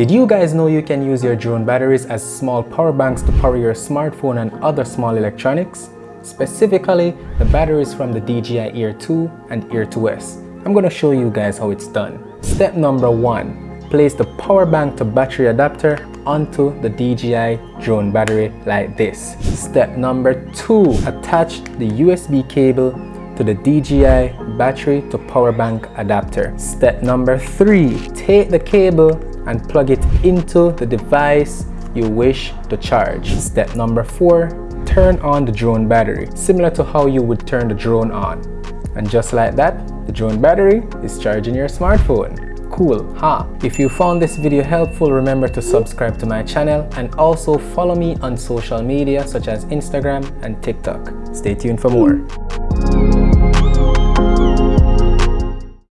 Did you guys know you can use your drone batteries as small power banks to power your smartphone and other small electronics? Specifically, the batteries from the DJI Air 2 and Air 2S. I'm going to show you guys how it's done. Step number one, place the power bank to battery adapter onto the DJI drone battery like this. Step number two, attach the USB cable to the DJI battery to power bank adapter. Step number three, take the cable and plug it into the device you wish to charge. Step number four, turn on the drone battery, similar to how you would turn the drone on. And just like that, the drone battery is charging your smartphone. Cool, huh? If you found this video helpful, remember to subscribe to my channel and also follow me on social media such as Instagram and TikTok. Stay tuned for more.